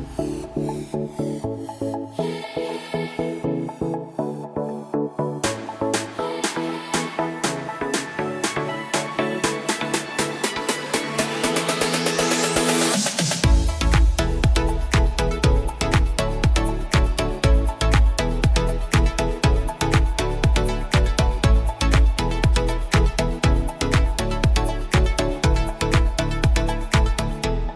Bye.